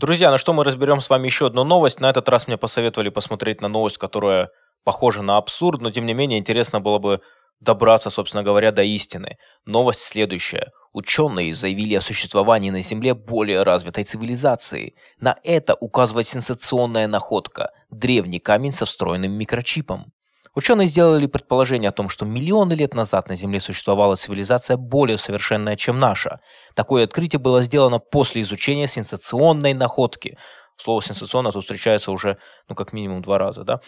Друзья, ну что, мы разберем с вами еще одну новость. На этот раз мне посоветовали посмотреть на новость, которая похожа на абсурд, но тем не менее интересно было бы добраться, собственно говоря, до истины. Новость следующая. Ученые заявили о существовании на Земле более развитой цивилизации. На это указывает сенсационная находка – древний камень со встроенным микрочипом. Ученые сделали предположение о том, что миллионы лет назад на Земле существовала цивилизация более совершенная, чем наша. Такое открытие было сделано после изучения сенсационной находки. Слово «сенсационно» тут встречается уже, ну, как минимум два раза, да?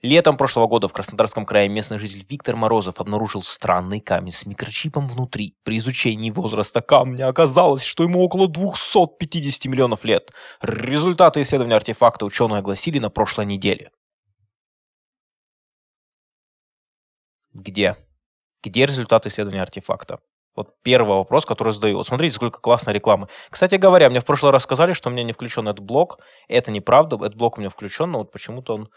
Летом прошлого года в Краснодарском крае местный житель Виктор Морозов обнаружил странный камень с микрочипом внутри. При изучении возраста камня оказалось, что ему около 250 миллионов лет. Результаты исследования артефакта ученые огласили на прошлой неделе. Где? Где результаты исследования артефакта? Вот первый вопрос, который задаю. Вот смотрите, сколько классной рекламы. Кстати говоря, мне в прошлый раз сказали, что у меня не включен этот блок. Это неправда, этот блок у меня включен, но вот почему-то он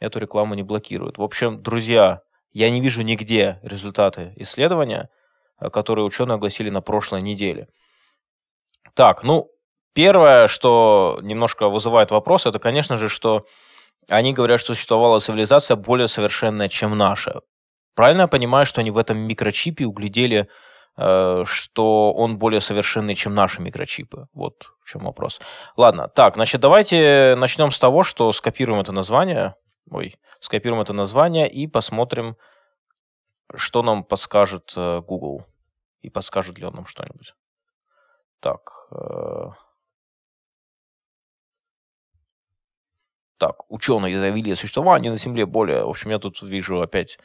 эту рекламу не блокирует. В общем, друзья, я не вижу нигде результаты исследования, э, которые ученые огласили на прошлой неделе. Так, ну, первое, что немножко вызывает вопрос, это, конечно же, что они говорят, что существовала цивилизация более совершенная, чем наша. Правильно я понимаю, что они в этом микрочипе углядели, э, что он более совершенный, чем наши микрочипы? Вот в чем вопрос. Ладно, так, значит, давайте начнем с того, что скопируем это название. Ой, скопируем это название и посмотрим, что нам подскажет э, Google. И подскажет ли он нам что-нибудь. Так. Э... Так, ученые заявили о существовании на Земле более... В общем, я тут вижу опять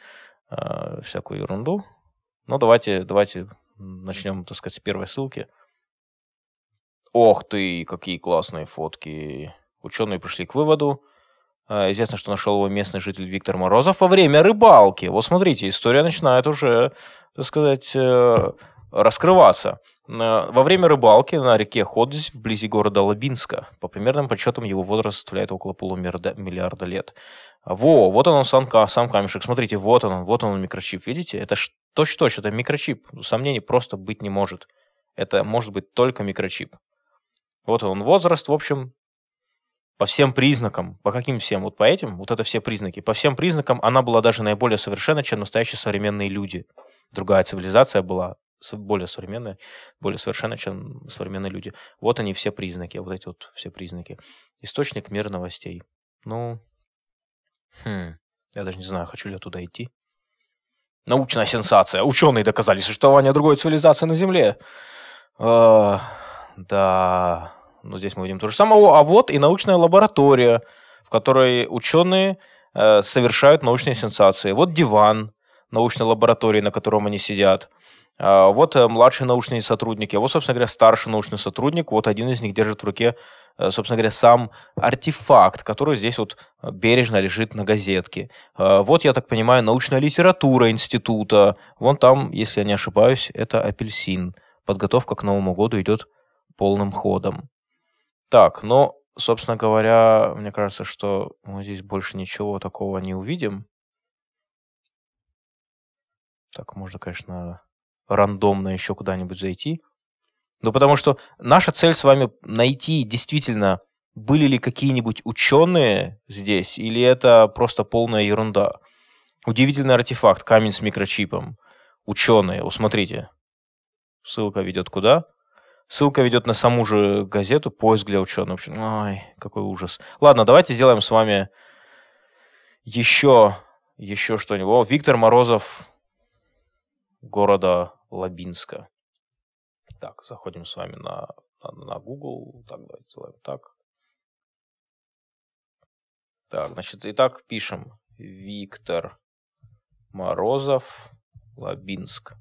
э, всякую ерунду. Ну, давайте, давайте начнем, так сказать, с первой ссылки. Ох ты, какие классные фотки. Ученые пришли к выводу. Э, известно, что нашел его местный житель Виктор Морозов во время рыбалки. Вот смотрите, история начинает уже, так сказать, э, раскрываться. Во время рыбалки на реке Ходзь вблизи города Лабинска. По примерным подсчетам его возраст составляет около полумиллиарда лет. Во, вот он сам, сам камешек. Смотрите, вот он, вот он микрочип. Видите? Это точно-точно, это микрочип. Сомнений просто быть не может. Это может быть только микрочип. Вот он возраст, в общем, по всем признакам. По каким всем? Вот по этим, вот это все признаки. По всем признакам она была даже наиболее совершенна, чем настоящие современные люди. Другая цивилизация была более современная, более совершенна, чем современные люди. Вот они все признаки, вот эти вот все признаки. Источник мира новостей. Ну, хм, я даже не знаю, хочу ли я туда идти. Научная сенсация. Ученые доказали существование другой цивилизации на Земле. Э, да, но здесь мы видим то же самое. А вот и научная лаборатория, в которой ученые э, совершают научные сенсации. Вот диван научной лаборатории, на котором они сидят. А, вот э, младшие научные сотрудники, вот, собственно говоря, старший научный сотрудник, вот один из них держит в руке, э, собственно говоря, сам артефакт, который здесь вот бережно лежит на газетке. А, вот, я так понимаю, научная литература института. Вон там, если я не ошибаюсь, это апельсин. Подготовка к Новому году идет полным ходом. Так, но, собственно говоря, мне кажется, что мы здесь больше ничего такого не увидим. Так, можно, конечно, рандомно еще куда-нибудь зайти. Ну, потому что наша цель с вами найти действительно, были ли какие-нибудь ученые здесь, или это просто полная ерунда. Удивительный артефакт, камень с микрочипом. Ученые, усмотрите. Ссылка ведет куда? Ссылка ведет на саму же газету «Поиск для ученых». Ой, какой ужас. Ладно, давайте сделаем с вами еще, еще что-нибудь. О, Виктор Морозов города Лабинска. Так, заходим с вами на, на, на Google. Так, давайте сделаем так. Так, значит, итак, пишем Виктор Морозов, Лабинск.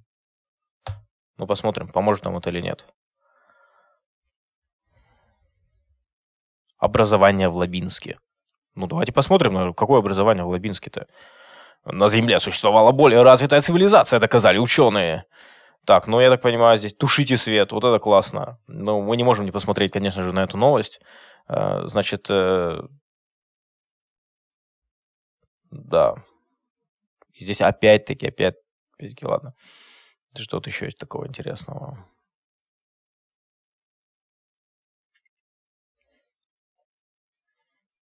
Ну, посмотрим, поможет нам это или нет. образование в Лабинске. Ну, давайте посмотрим, какое образование в Лабинске-то. На Земле существовала более развитая цивилизация, доказали ученые. Так, ну, я так понимаю, здесь тушите свет, вот это классно. Но мы не можем не посмотреть, конечно же, на эту новость. Э, значит, э, да. Здесь опять-таки, опять, опять-таки, ладно. Что то еще есть такого интересного?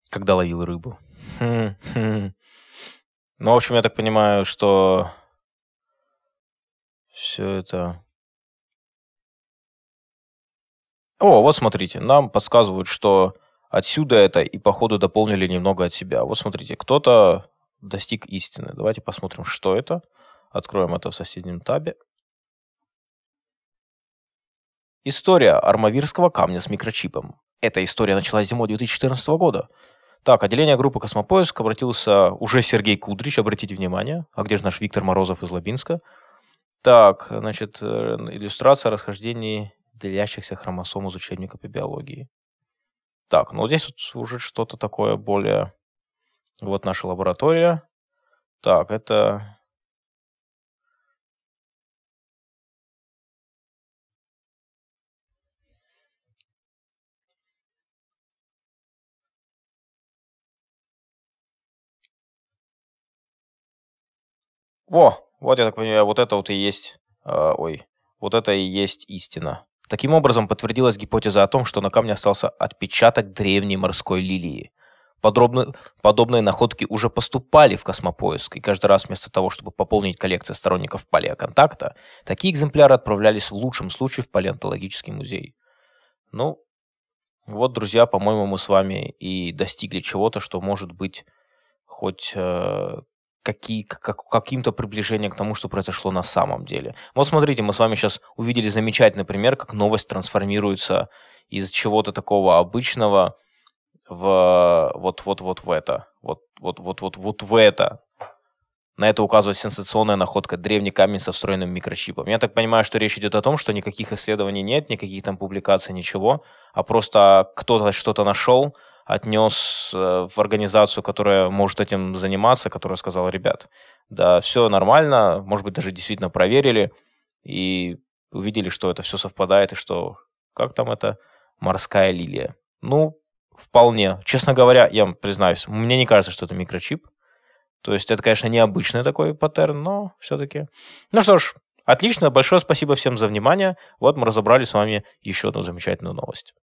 Когда ловил рыбу. Хм, хм. Ну, в общем, я так понимаю, что все это... О, вот смотрите, нам подсказывают, что отсюда это и походу дополнили немного от себя. Вот смотрите, кто-то достиг истины. Давайте посмотрим, что это. Откроем это в соседнем табе. История армавирского камня с микрочипом. Эта история началась зимой 2014 года. Так, отделение группы «Космопоиск» обратился уже Сергей Кудрич, обратите внимание. А где же наш Виктор Морозов из Лабинска? Так, значит, э, иллюстрация расхождений делящихся хромосом из учебника по биологии. Так, ну здесь вот уже что-то такое более... Вот наша лаборатория. Так, это Во, вот я так понимаю, вот это вот и есть, э, ой, вот это и есть истина. Таким образом, подтвердилась гипотеза о том, что на камне остался отпечаток древней морской лилии. Подробно, подобные находки уже поступали в космопоиск, и каждый раз вместо того, чтобы пополнить коллекцию сторонников палеоконтакта, такие экземпляры отправлялись в лучшем случае в палеонтологический музей. Ну, вот, друзья, по-моему, мы с вами и достигли чего-то, что может быть хоть э, какие, как, каким-то приближением к тому, что произошло на самом деле. Вот смотрите, мы с вами сейчас увидели замечательный пример, как новость трансформируется из чего-то такого обычного в вот-вот-вот в это. Вот-вот-вот-вот в это. На это указывает сенсационная находка древний камень со встроенным микрочипом. Я так понимаю, что речь идет о том, что никаких исследований нет, никаких там публикаций, ничего, а просто кто-то что-то нашел, отнес э, в организацию, которая может этим заниматься, которая сказала, ребят, да, все нормально, может быть, даже действительно проверили и увидели, что это все совпадает, и что, как там это, морская лилия. Ну, вполне. Честно говоря, я признаюсь, мне не кажется, что это микрочип. То есть это, конечно, необычный такой паттерн, но все-таки. Ну что ж, отлично, большое спасибо всем за внимание. Вот мы разобрали с вами еще одну замечательную новость.